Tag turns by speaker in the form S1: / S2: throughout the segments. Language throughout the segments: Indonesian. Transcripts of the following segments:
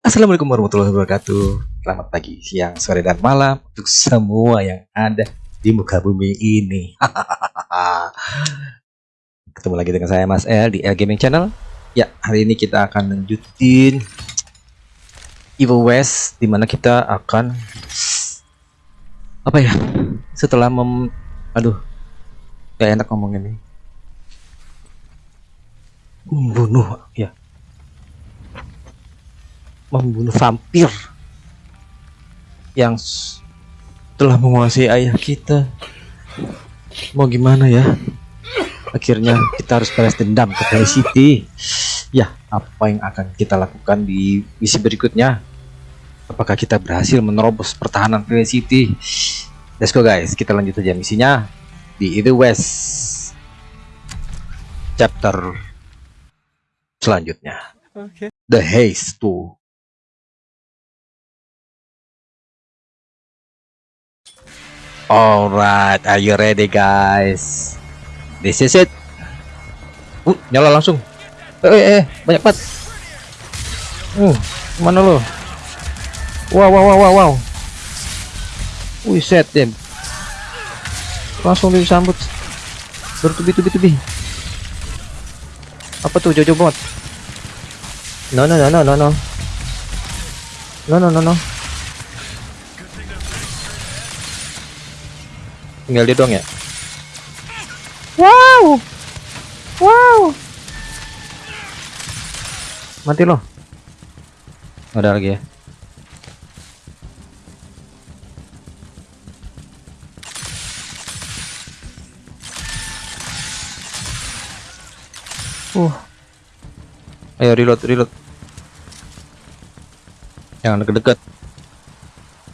S1: Assalamualaikum warahmatullahi wabarakatuh. Selamat pagi, siang, sore, dan malam untuk semua yang ada di muka bumi ini. Ketemu lagi dengan saya Mas L di L Gaming Channel. Ya, hari ini kita akan lanjutin Evil West di mana kita akan apa ya? Setelah mem aduh, gak enak ngomong ini. Membunuh ya membunuh vampir yang telah menguasai ayah kita. Mau gimana ya? Akhirnya kita harus balas dendam ke Valley City. Ya, apa yang akan kita lakukan di misi berikutnya? Apakah kita berhasil menerobos pertahanan Valley City? Let's go guys, kita lanjut aja misinya di The West chapter selanjutnya.
S2: Okay.
S1: The Haze 2 Alright, are you ready guys? This is it. Uh, nyala langsung. Eh, eh, eh banyak banget. Uh, mana lo? Wow, wow, wow, wow, wow. Wih, set dem. Langsung disambut. Bertubi-tubi-tubi. Apa tuh Jojo bot? No, no, no, no, no, no. No, no, no, no. Tinggal dia dong ya? Wow. Wow. Mati loh. Ada lagi ya? Uh. Ayo reload reload. Jangan deket-deket.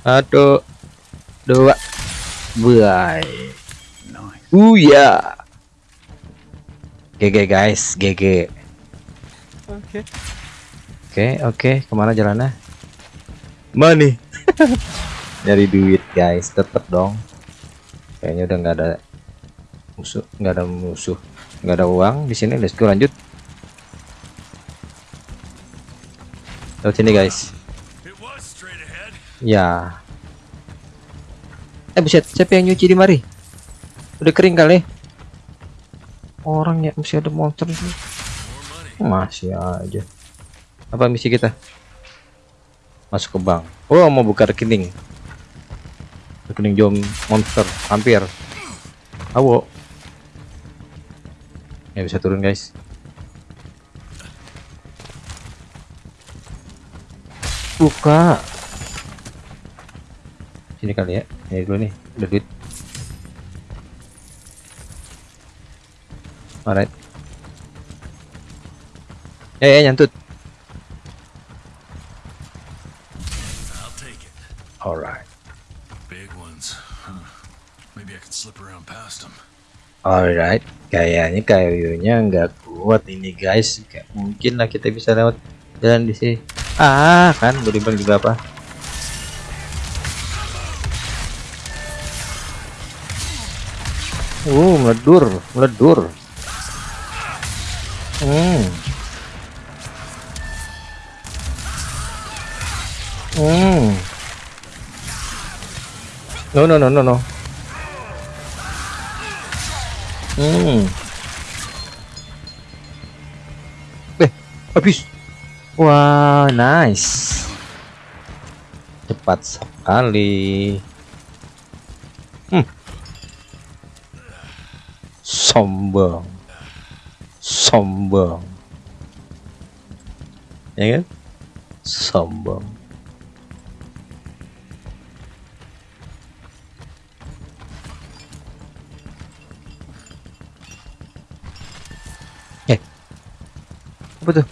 S1: Satu dua Bye. Uh ya. GG guys, GG.
S2: Oke.
S1: Oke, oke, ke mana jalannya? Money. Dari duit guys, tetep dong. Kayaknya udah nggak ada musuh, nggak ada musuh, nggak ada uang di sini. Let's go lanjut. Lewat sini guys. Ya, Eh buset, siapa yang nyuci di mari? Udah kering kali. Orang ya masih ada monster sih. Masih aja. Apa misi kita? Masuk ke bank. Oh, mau buka rekening. Rekening jom monster hampir. Awo. Ya bisa turun, guys. Buka sini kali ya. Ini dulu nih udah duit. Alright. Ya ya nyantut. Alright.
S3: Big ones huh. maybe I can slip around past them
S1: alright. Kayaknya kayunya nggak kuat ini guys. Gak mungkin lah kita bisa lewat jalan di sini. Ah kan? Berimbang juga apa Uh, meledur, meledur. Hmm. Hmm. No, no, no, no, no. Hmm. Eh, habis. Wah, nice. Cepat sekali. Sombong. Sombong. Ya kan? Sombong. Eh. Apa tuh?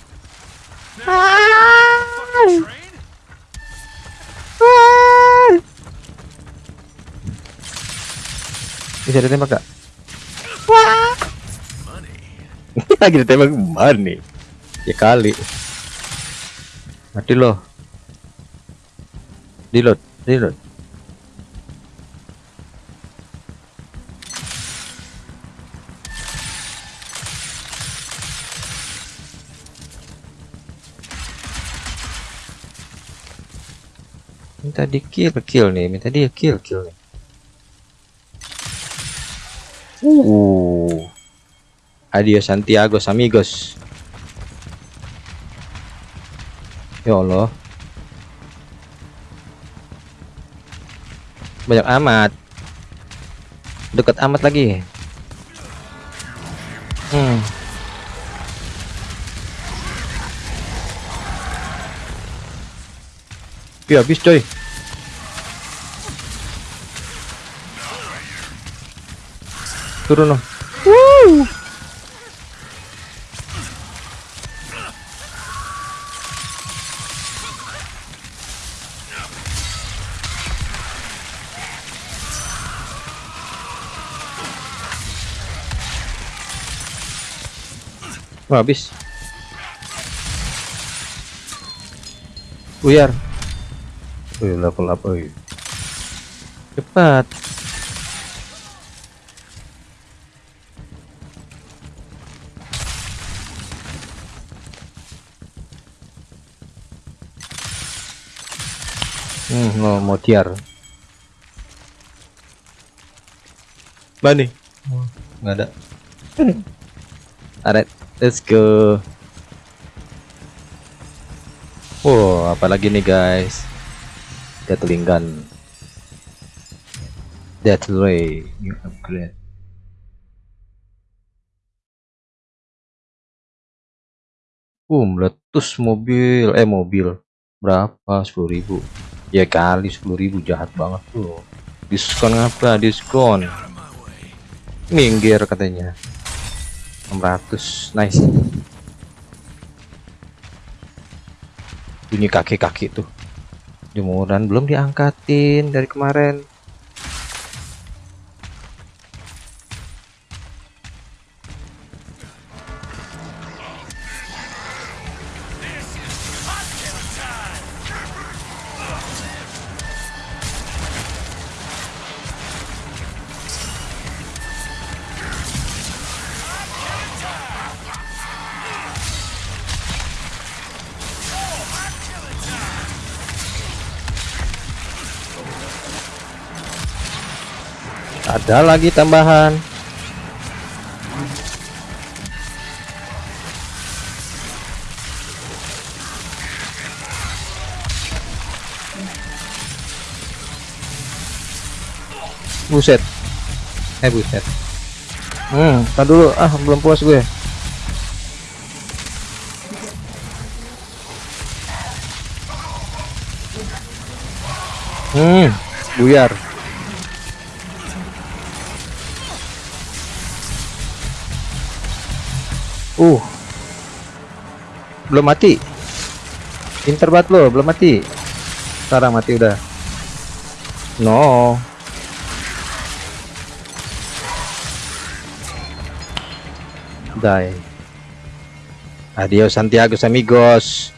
S1: Bisa ditembak gak? Lagi ditembak ke mana nih. Ya kali. Mati loh reload reload. Minta di kill kill nih. Minta dia kill kill nih. Uh adios Santiago amigos ya Allah. Banyak amat. Dekat amat lagi. Hmm. Ya habis coy. Turun dong. Wah, habis. Buyar. Wih, level up, wih. Cepat. Hmm, mau mau tiar. Bani. Nggak ada. Alright, let's go. Wow, apalagi nih guys. Gatling gun. Death ray, new upgrade. Uh, meletus mobil, eh mobil berapa? 10.000 Ya kali 10.000 jahat banget tuh. Diskon apa? Diskon.
S3: Way.
S1: Minggir katanya. 600, nice. Bunyi kaki-kaki tuh. Jemuran belum diangkatin dari kemarin. Ada lagi tambahan. Buset. Eh buset. Hmm, tar dulu. Ah, belum puas gue. Hmm, buyar. Uh. Belum mati. Pinter banget lo, belum mati. Sekarang mati udah. No. Die. Adios Santiago amigos.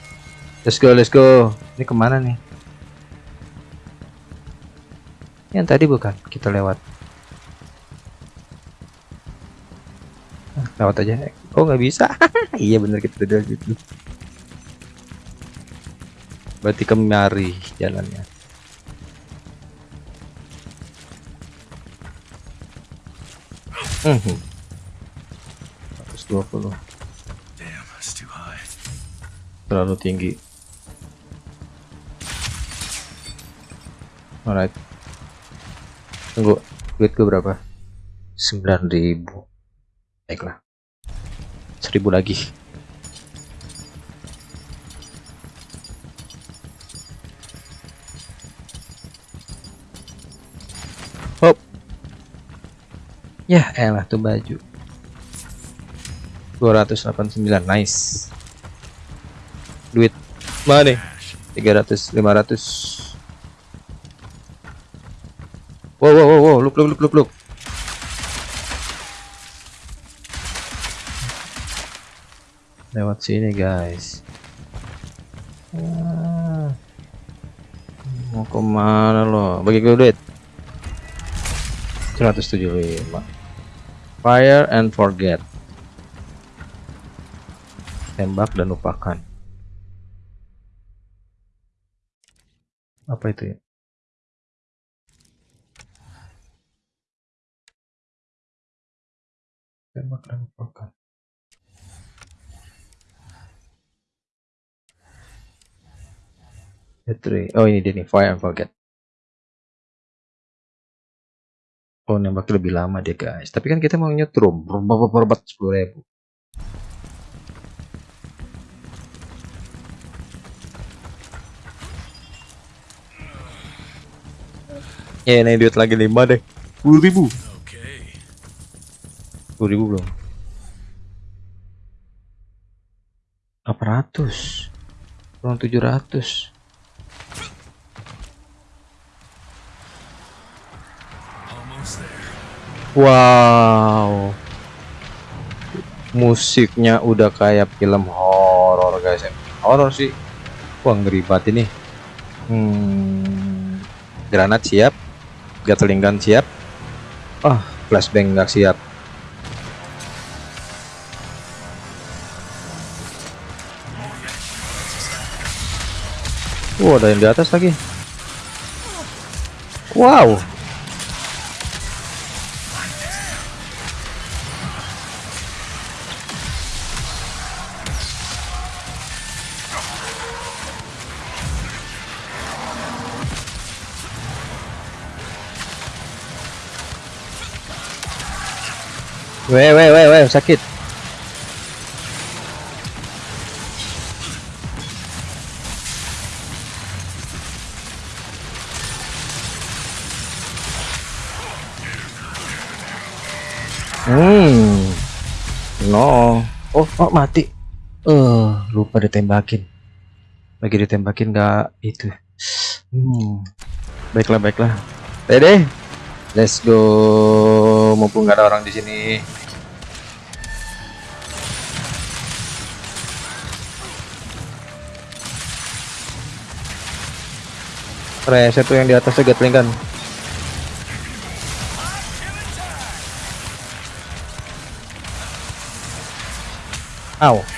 S1: Let's go, let's go. Ini ke mana nih? Yang tadi bukan, kita lewat. Lewat aja. Oh nggak bisa. Iya bener kita udah gitu. Berarti kemari jalannya. Mhm. 120
S3: Damn, that's too high.
S1: terlalu tinggi. Alright. Tunggu duit gue berapa? 9000 baiklah 1000 lagi. Hop. Ya elah tuh baju. 289 nice. Duit. Mana nih? 300 500 wow wow wow, wow. look look look look look lewat sini guys Ah. mau ke mana lo bagi gue duit 175 fire and forget tembak dan lupakan Apa itu ya? Tembak rempokan. Battery. Oh ini dia nih, fire and forget. Oh nembak lebih lama deh guys. Tapi kan kita mau nyetrum. Berbat sepuluh ribu. Ya ini duit lagi lima deh. Sepuluh ribu. Sepuluh ribu belum. 400 kurang
S3: 700
S1: Wow. Musiknya udah kayak film horor guys. Horor sih. Wah ngeri banget ini. Hmm. Granat siap. Gatling gun siap. Ah, flashbang nggak siap. Wow, ada yang di atas lagi. Wow. Weh, weh, weh, weh, sakit. Hmm. No. Oh, oh mati. Eh, uh, lupa ditembakin. Lagi ditembakin nggak itu. Hmm. Baiklah, baiklah. Pede. Let's go. Mumpung nggak ada orang di sini. Reset tuh yang di atasnya gatling kan. Ow.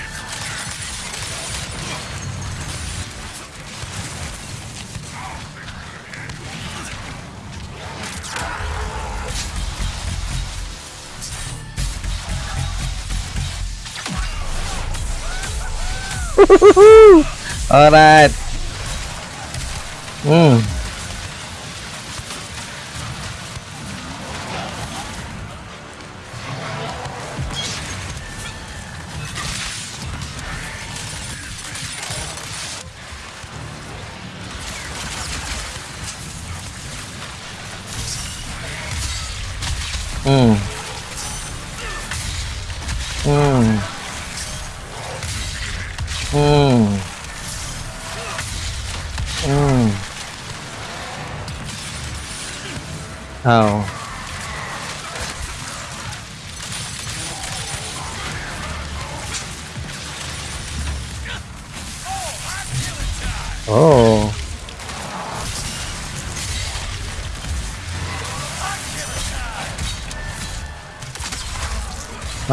S1: Alright. Hmm. Hmm. Hmm. Hmm. Hmm. Oh. Oh.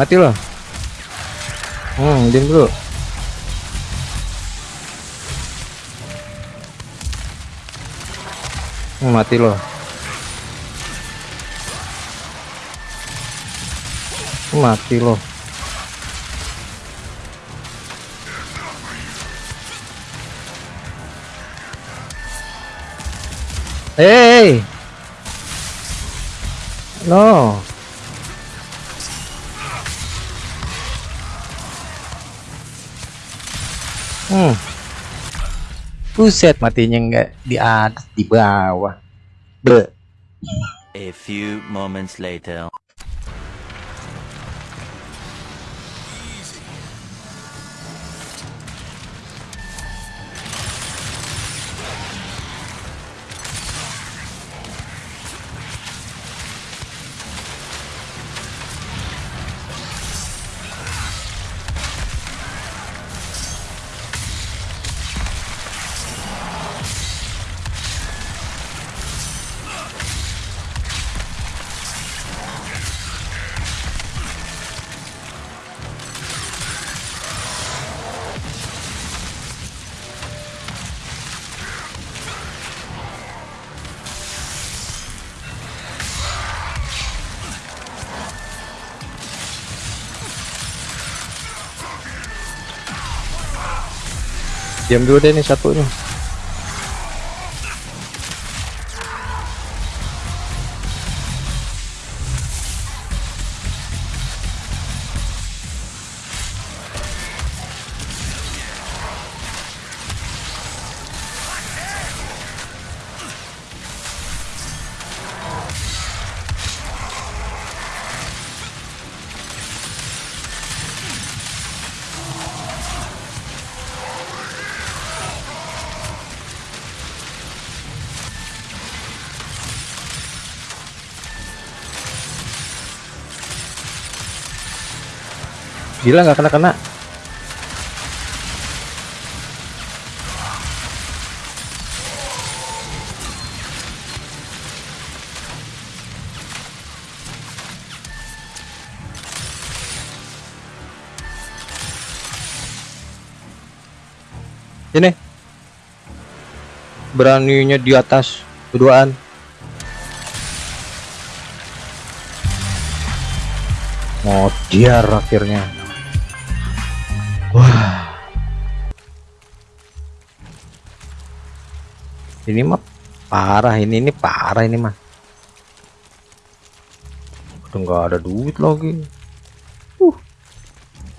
S1: Mati loh. Hmm, diam dulu. Hmm, mati loh. Mati loh. Hey. No. Hmm. Buset matinya nggak di atas di bawah. Be.
S4: A few moments later.
S1: Diam dulu deh nih satu nih. Gila nggak kena kena. Ini beraninya di atas berduaan. Oh, dia akhirnya. Ini mah parah ini ini parah ini mah. Udah nggak ada duit lagi. Uh.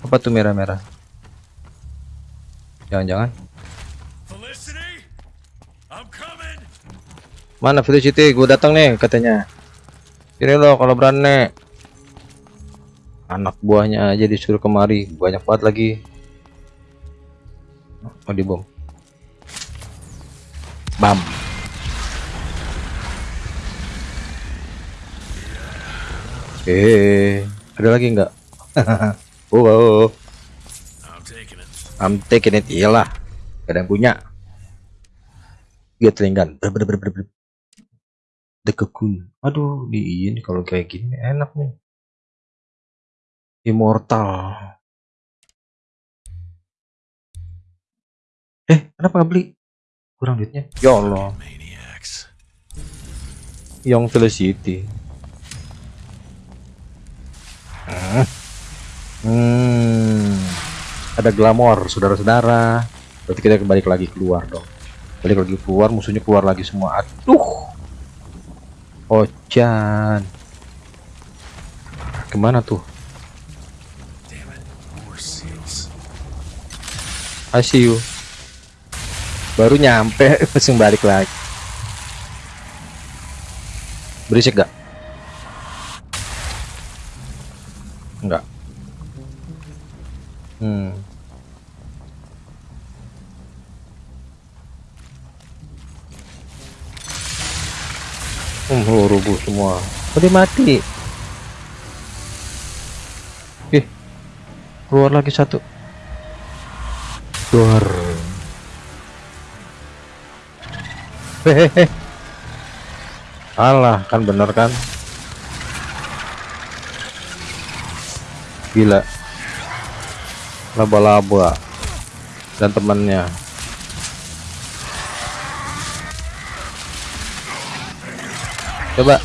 S1: Apa tuh merah-merah? Jangan-jangan.
S3: Felicity, I'm coming.
S1: Mana Felicity? Gue datang nih katanya. Sini lo kalau berani. Anak buahnya aja disuruh kemari, banyak banget lagi. Oh di Bam. Eh, ada lagi nggak? oh, oh, oh.
S3: I'm taking it.
S1: I'm taking it iyalah. Gak ada yang punya. Gatling gun. Ber ber ber ber ber. The cocoon. Aduh, di ini kalau kayak gini enak nih. Immortal. Eh, kenapa nggak beli? Kurang duitnya. Ya Allah. Young Felicity. Hmm. Ada glamor, saudara-saudara. Berarti kita kembali lagi keluar dong. Balik lagi keluar, musuhnya keluar lagi semua. Aduh. Ocan.
S3: Ke mana tuh?
S1: I see you. Baru nyampe langsung balik lagi. Berisik gak? Enggak. Hmm. Hmm, oh, rubuh semua. Dia mati. Ih. Keluar lagi satu. Dor. Hehehe. Salah kan bener kan? Gila. Laba-laba dan temannya. Coba.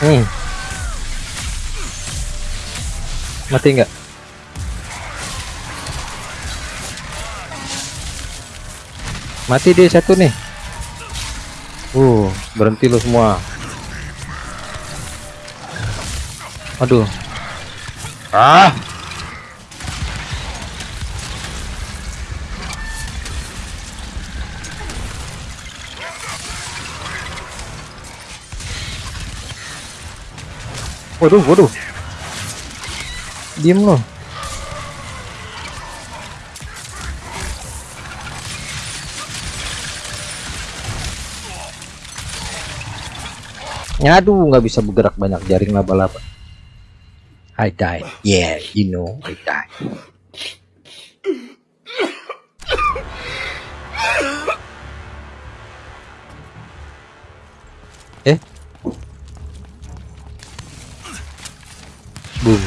S1: Hmm. Mati nggak? Mati dia satu nih. Uh, berhenti lo semua. Aduh. Ah. Waduh, waduh. Diem lo. Nyadu nggak bisa bergerak banyak jaring laba-laba. I died. Yeah, you know, I died. Eh? Boom.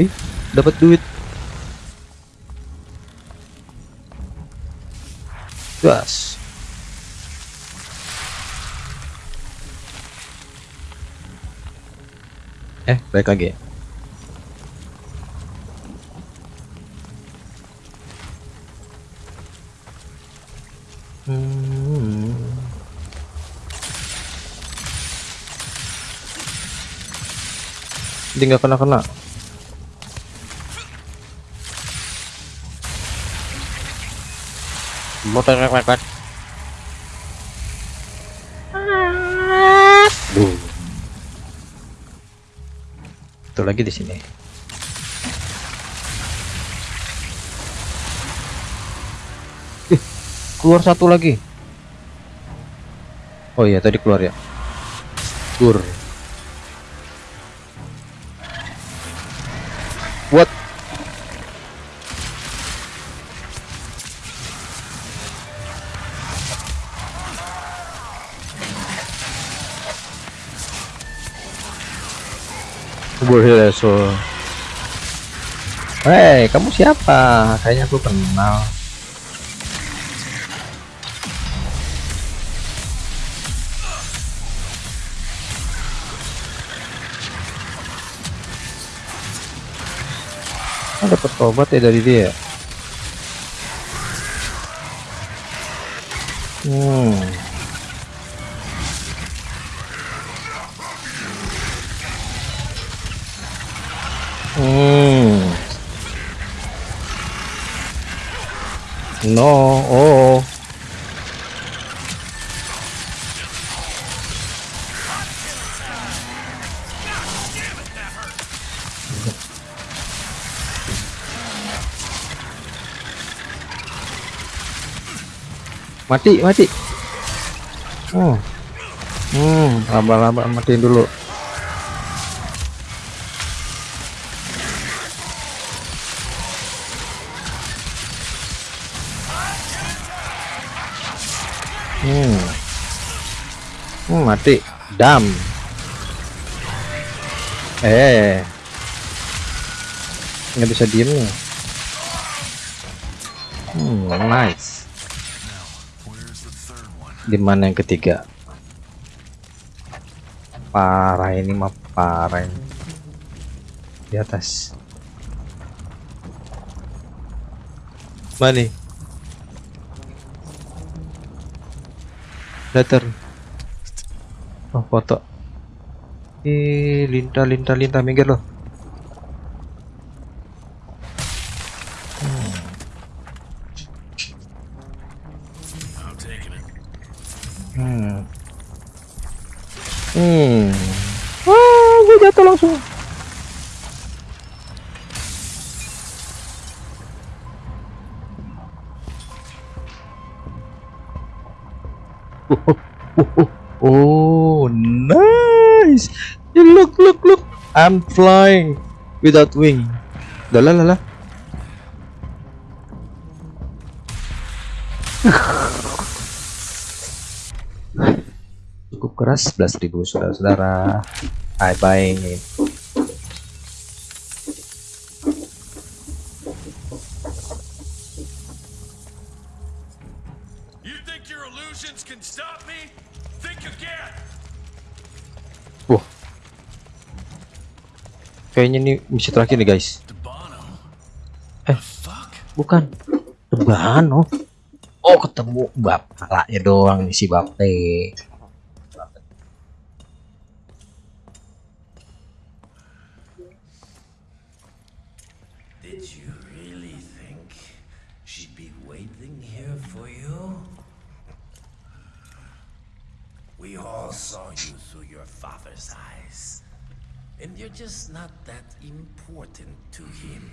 S1: Ih, dapat duit. Gas. Eh, balik lagi. Hmm. Dia kena-kena. Motor lewat. Boom. Satu lagi di sini. Ih, keluar satu lagi. Oh iya, tadi keluar ya. Gur. Berhasil. Hei, kamu siapa? Kayaknya aku kenal. Oh, dapat ya dari dia. Hmm. No, oh. Mati, mati. Oh. Hmm, laba-laba matiin dulu. Mati. Dam. Eh. Nggak bisa diem nih. Hmm, nice.
S3: Where's the third one?
S1: Di mana yang ketiga? Parah ini mah parah ini. Di atas. Mana nih? Oh, foto. Ih, lintah, lintah, lintah, minggir loh.
S3: I'm
S1: flying without wing. Dah lah, lah, lah. cukup keras 11.000 saudara-saudara I it kayaknya ini misi terakhir nih guys. Eh. Bukan Tebano oh ketemu bapaknya doang nih si bape
S5: Did you really think she'd be waiting here for you? We all saw you through your father's eyes. And you're just not that important to him.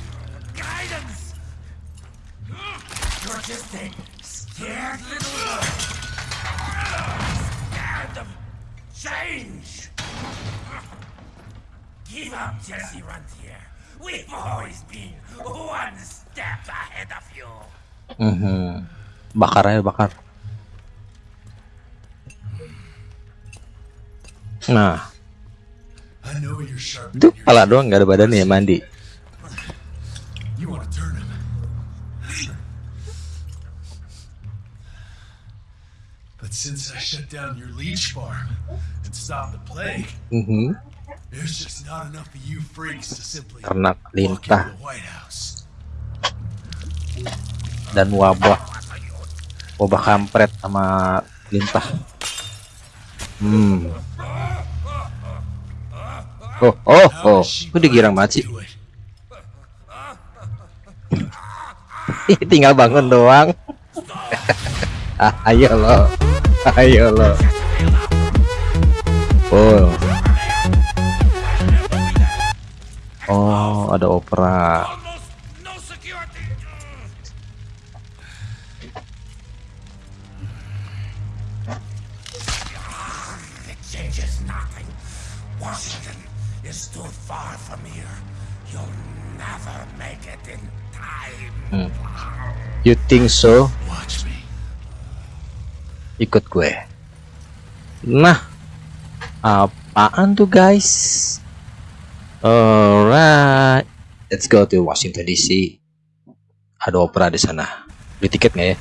S5: guidance. You're just a scared little boy. Scared of change. Give up, Jesse Runtier. We've always been one step ahead of you.
S1: Bakar aja bakar. Nah, itu kepala doang nggak ada badannya ya mandi.
S3: But since I shut down your leech farm and stopped the plague,
S1: Mhm.
S3: there's just not enough of you freaks to simply
S1: Ternak
S3: walk
S1: lintah
S3: into the White House.
S1: dan wabah, wabah kampret sama lintah. Hmm. Oh, oh, oh, kok digirang banget sih? Tinggal bangun doang. ah, ayo lo, ayo lo. Oh. Oh, ada opera.
S5: Time.
S1: You think so? Ikut gue. Nah, apaan tuh guys? Alright, let's go to Washington DC. Ada opera di sana. Beli tiket nggak ya?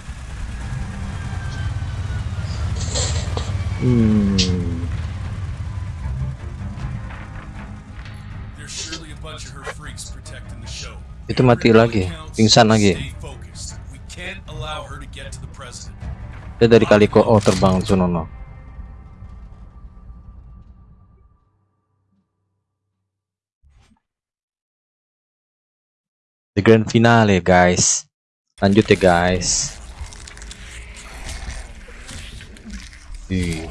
S1: Hmm. Itu mati lagi, pingsan lagi. Dia dari Kaliko oh terbang Sunono. The grand finale guys. Lanjut ya guys. Ih.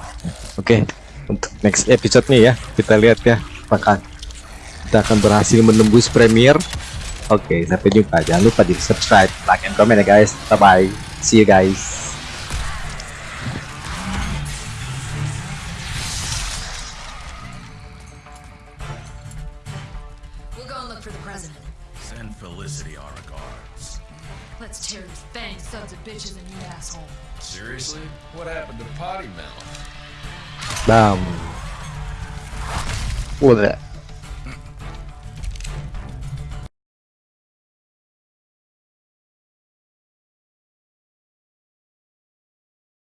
S1: Oke, untuk next episode nih ya, kita lihat ya apakah kita akan berhasil menembus premier. Oke, sampai jumpa. Jangan lupa di subscribe, like, and comment ya guys. Bye bye. See you guys. Bam. Udah.